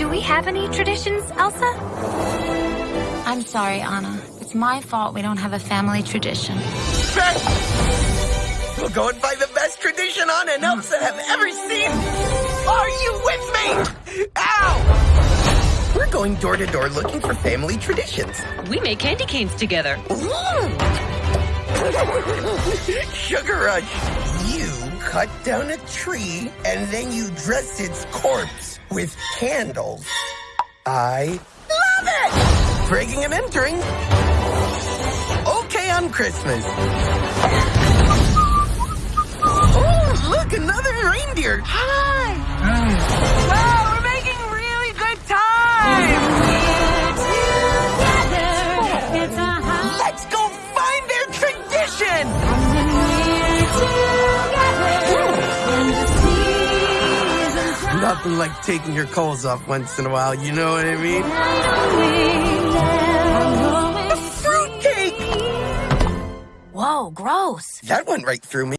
Do we have any traditions, Elsa? I'm sorry, Anna. It's my fault we don't have a family tradition. We'll go and find the best tradition Anna and Elsa have ever seen. Are you with me? Ow! We're going door to door looking for family traditions. We make candy canes together. Sugar Rush, you cut down a tree and then you dress its corpse with candles. I love it! Breaking and entering. Okay on Christmas. Oh, look, another reindeer. Nothing like taking your clothes off once in a while, you know what I mean? A fruitcake! Whoa, gross. That went right through me.